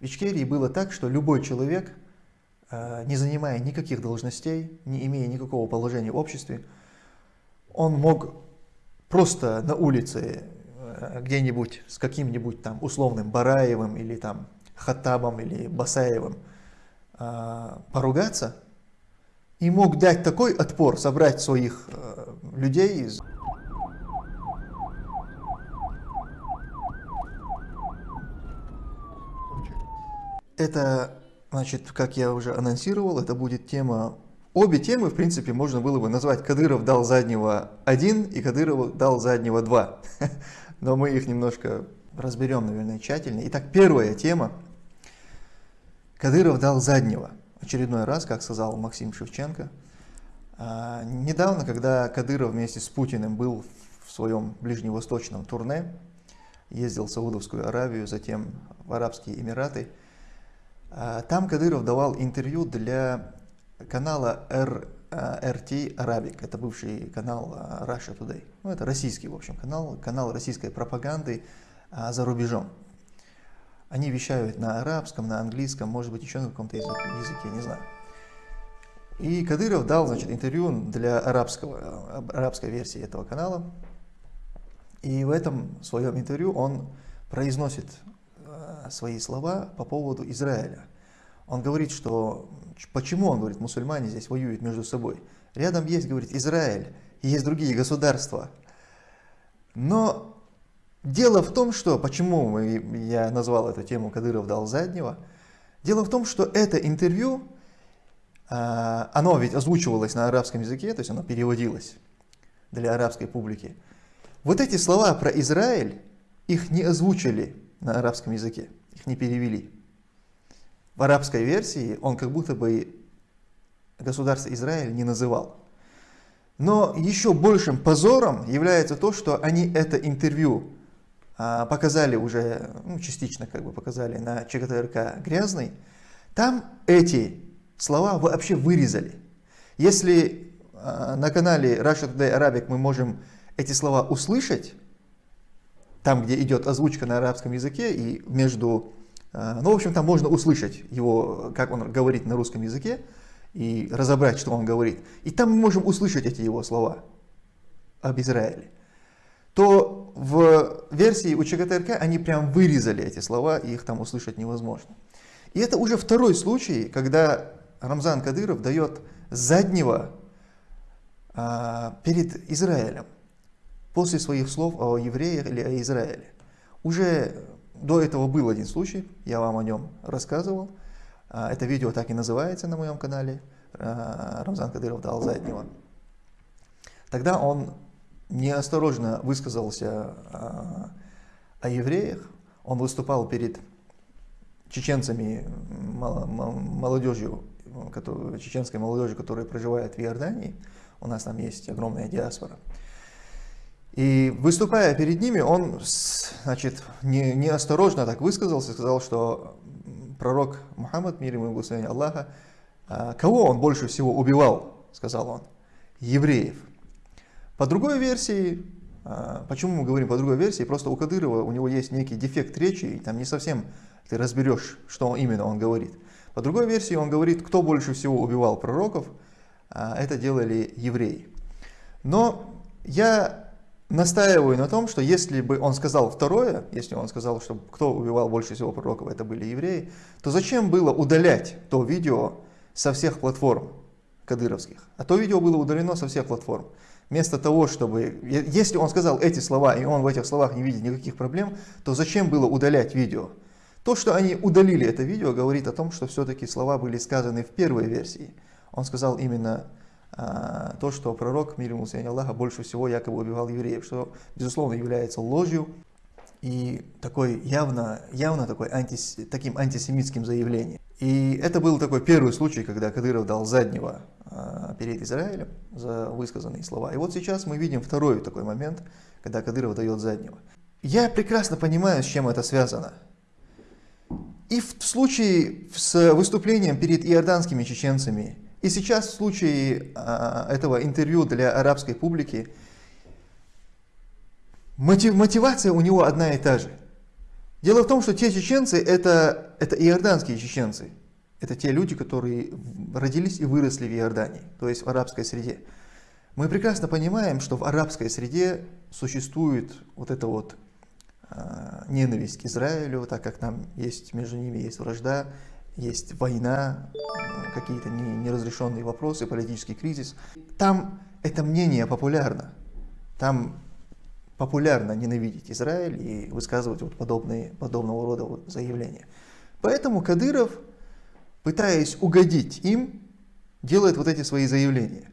В Ичкерии было так, что любой человек, э, не занимая никаких должностей, не имея никакого положения в обществе, он мог просто на улице э, где-нибудь с каким-нибудь там условным Бараевым или там Хаттабом или Басаевым э, поругаться и мог дать такой отпор, собрать своих людей из Это, значит, как я уже анонсировал, это будет тема... Обе темы, в принципе, можно было бы назвать «Кадыров дал заднего 1» и «Кадыров дал заднего 2». Но мы их немножко разберем, наверное, тщательнее. Итак, первая тема. Кадыров дал заднего. Очередной раз, как сказал Максим Шевченко. А, недавно, когда Кадыров вместе с Путиным был в своем ближневосточном турне, ездил в Саудовскую Аравию, затем в Арабские Эмираты – там Кадыров давал интервью для канала R, RT Arabic, это бывший канал а, Russia Today. Ну, это российский, в общем, канал, канал российской пропаганды а, за рубежом. Они вещают на арабском, на английском, может быть, еще на каком-то языке, не знаю. И Кадыров дал значит, интервью для арабского, арабской версии этого канала. И в этом своем интервью он произносит свои слова по поводу Израиля. Он говорит, что почему, он говорит, мусульмане здесь воюют между собой. Рядом есть, говорит, Израиль, и есть другие государства. Но дело в том, что, почему мы, я назвал эту тему «Кадыров дал заднего», дело в том, что это интервью, а, оно ведь озвучивалось на арабском языке, то есть оно переводилось для арабской публики. Вот эти слова про Израиль, их не озвучили на арабском языке их не перевели. В арабской версии он как будто бы государство Израиль не называл. Но еще большим позором является то, что они это интервью а, показали уже, ну, частично как бы показали на ЧГТРК «Грязный». Там эти слова вообще вырезали. Если а, на канале Russia Today Arabic мы можем эти слова услышать, там, где идет озвучка на арабском языке, и между... Э, ну, в общем, там можно услышать его, как он говорит на русском языке, и разобрать, что он говорит. И там мы можем услышать эти его слова об Израиле. То в версии у ЧГТРК они прям вырезали эти слова, и их там услышать невозможно. И это уже второй случай, когда Рамзан Кадыров дает заднего а, перед Израилем после своих слов о евреях или о Израиле. Уже до этого был один случай, я вам о нем рассказывал. А, это видео так и называется на моем канале. А, Рамзан Кадыров дал заднего. Тогда он неосторожно высказался а, о евреях. Он выступал перед чеченцами, молодежью, чеченской молодежью, которая проживает в Иордании. У нас там есть огромная диаспора. И выступая перед ними, он значит, не, неосторожно так высказался, сказал, что пророк Мухаммад, мир ему и благословение Аллаха, а, кого он больше всего убивал, сказал он, евреев. По другой версии, а, почему мы говорим по другой версии, просто у Кадырова у него есть некий дефект речи, и там не совсем ты разберешь, что именно он говорит. По другой версии он говорит, кто больше всего убивал пророков, а, это делали евреи. Но я настаиваю на том, что если бы он сказал второе, если он сказал, что кто убивал больше всего пророков, это были евреи, то зачем было удалять то видео со всех платформ кадыровских? А то видео было удалено со всех платформ. Вместо того, чтобы... Если он сказал эти слова, и он в этих словах не видит никаких проблем, то зачем было удалять видео? То, что они удалили это видео, говорит о том, что все-таки слова были сказаны в первой версии. Он сказал именно то, что пророк, мир ему Аллаха, больше всего якобы убивал евреев, что, безусловно, является ложью и такой явно, явно такой антис, таким антисемитским заявлением. И это был такой первый случай, когда Кадыров дал заднего а, перед Израилем за высказанные слова. И вот сейчас мы видим второй такой момент, когда Кадыров дает заднего. Я прекрасно понимаю, с чем это связано. И в случае с выступлением перед иорданскими чеченцами и сейчас в случае а, этого интервью для арабской публики мотив, мотивация у него одна и та же. Дело в том, что те чеченцы это, это иорданские чеченцы. Это те люди, которые родились и выросли в Иордании, то есть в арабской среде. Мы прекрасно понимаем, что в арабской среде существует вот эта вот э, ненависть к Израилю, так как там есть между ними есть вражда, есть война, какие-то неразрешенные вопросы, политический кризис. Там это мнение популярно. Там популярно ненавидеть Израиль и высказывать вот подобные, подобного рода вот заявления. Поэтому Кадыров, пытаясь угодить им, делает вот эти свои заявления.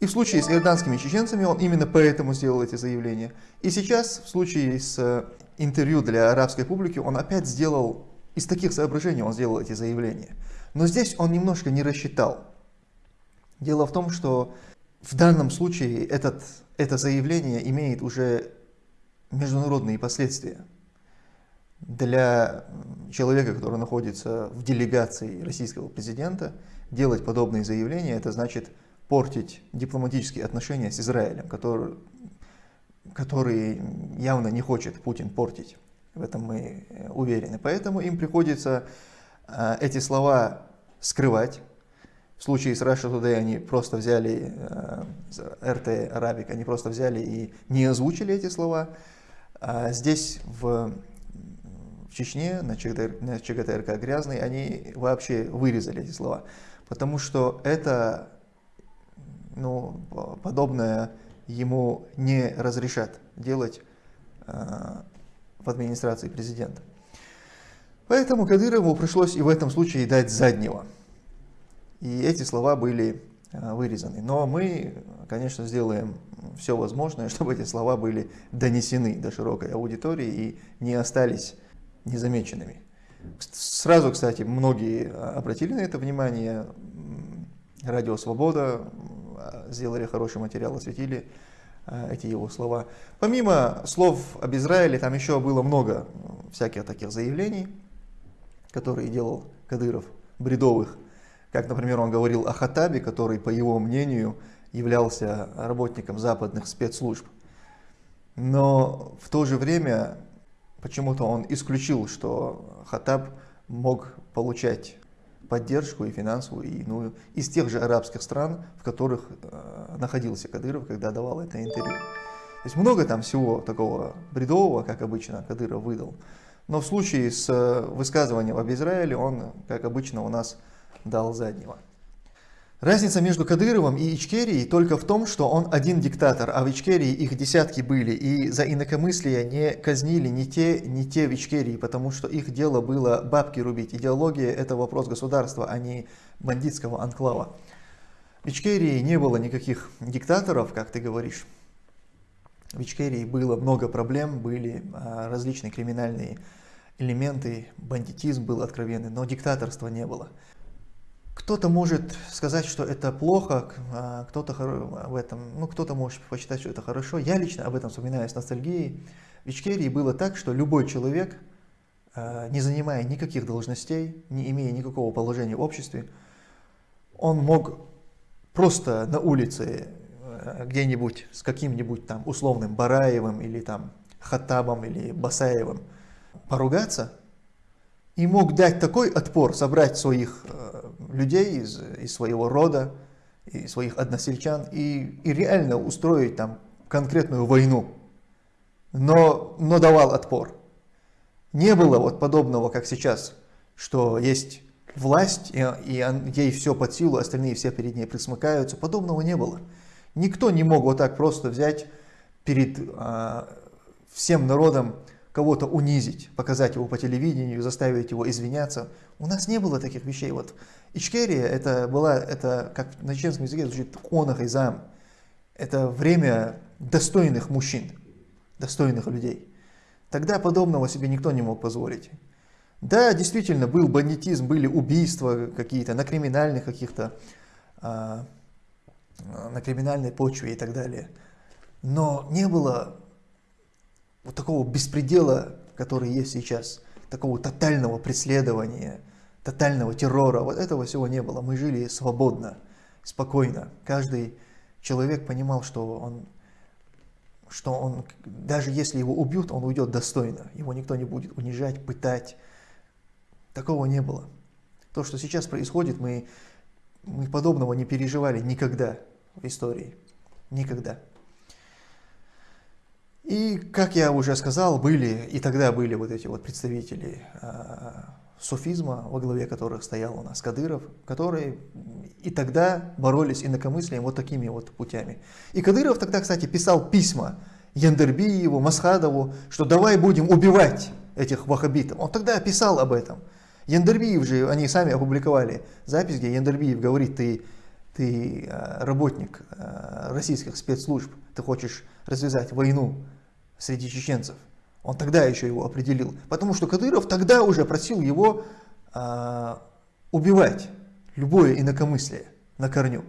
И в случае с иорданскими чеченцами он именно поэтому сделал эти заявления. И сейчас в случае с э, интервью для арабской публики он опять сделал, из таких соображений он сделал эти заявления. Но здесь он немножко не рассчитал. Дело в том, что в данном случае этот, это заявление имеет уже международные последствия. Для человека, который находится в делегации российского президента, делать подобные заявления, это значит портить дипломатические отношения с Израилем, который, который явно не хочет Путин портить. В этом мы уверены. Поэтому им приходится э, эти слова скрывать, в случае с Russia Today они просто взяли, э, РТ Арабик, они просто взяли и не озвучили эти слова. А здесь, в, в Чечне, на, ЧГТ, на ЧГТРК Грязный, они вообще вырезали эти слова. Потому что это, ну, подобное ему не разрешат делать э, в администрации президента. Поэтому Кадырову пришлось и в этом случае дать заднего. И эти слова были э, вырезаны. Но мы, конечно, сделаем все возможное, чтобы эти слова были донесены до широкой аудитории и не остались незамеченными. Сразу, кстати, многие э, обратили на это внимание. Радио «Свобода» сделали хороший материал, осветили э, эти его слова. Помимо слов об Израиле, там еще было много всяких таких заявлений, которые делал Кадыров, бредовых, как, например, он говорил о Хатабе, который, по его мнению, являлся работником западных спецслужб. Но в то же время почему-то он исключил, что Хатаб мог получать поддержку и финансовую, и иную из тех же арабских стран, в которых э, находился Кадыров, когда давал это интервью. То есть много там всего такого бредового, как обычно Кадыров выдал. Но в случае с э, высказыванием об Израиле он, как обычно, у нас дал заднего. Разница между Кадыровым и Ичкерией только в том, что он один диктатор, а в Ичкерии их десятки были, и за инакомыслие не казнили ни те, ни те в Ичкерии, потому что их дело было бабки рубить. Идеология – это вопрос государства, а не бандитского анклава. В Ичкерии не было никаких диктаторов, как ты говоришь. В Ичкерии было много проблем, были а, различные криминальные элементы, бандитизм был откровенный, но диктаторства не было. Кто-то может сказать, что это плохо, а кто-то в этом, ну кто-то может посчитать, что это хорошо. Я лично об этом вспоминаю с ностальгией. В Ичкерии было так, что любой человек, а, не занимая никаких должностей, не имея никакого положения в обществе, он мог просто на улице а, где-нибудь с каким-нибудь там условным Бараевым или там Хаттабом или Басаевым поругаться и мог дать такой отпор, собрать своих людей из, из своего рода, и своих односельчан, и, и реально устроить там конкретную войну, но, но давал отпор. Не было вот подобного, как сейчас, что есть власть, и, и ей все под силу, остальные все перед ней присмыкаются. Подобного не было. Никто не мог вот так просто взять перед а, всем народом кого-то унизить, показать его по телевидению, заставить его извиняться. У нас не было таких вещей. Вот Ичкерия, это была, это, как на чеченском языке звучит онах и зам. Это время достойных мужчин, достойных людей. Тогда подобного себе никто не мог позволить. Да, действительно, был бандитизм, были убийства какие-то на криминальных каких-то, а, на криминальной почве и так далее. Но не было вот такого беспредела, который есть сейчас, такого тотального преследования, тотального террора, вот этого всего не было. Мы жили свободно, спокойно. Каждый человек понимал, что он что он, даже если его убьют, он уйдет достойно. Его никто не будет унижать, пытать. Такого не было. То, что сейчас происходит, мы, мы подобного не переживали никогда в истории. Никогда. И, как я уже сказал, были, и тогда были вот эти вот представители э, суфизма, во главе которых стоял у нас Кадыров, которые и тогда боролись инакомыслием вот такими вот путями. И Кадыров тогда, кстати, писал письма Яндербиеву, Масхадову, что давай будем убивать этих ваххабитов. Он тогда писал об этом. Яндербиев же, они сами опубликовали запись, где Яндербиев говорит, ты, ты э, работник э, российских спецслужб, ты хочешь развязать войну среди чеченцев. Он тогда еще его определил. Потому что Кадыров тогда уже просил его э, убивать любое инакомыслие на корню.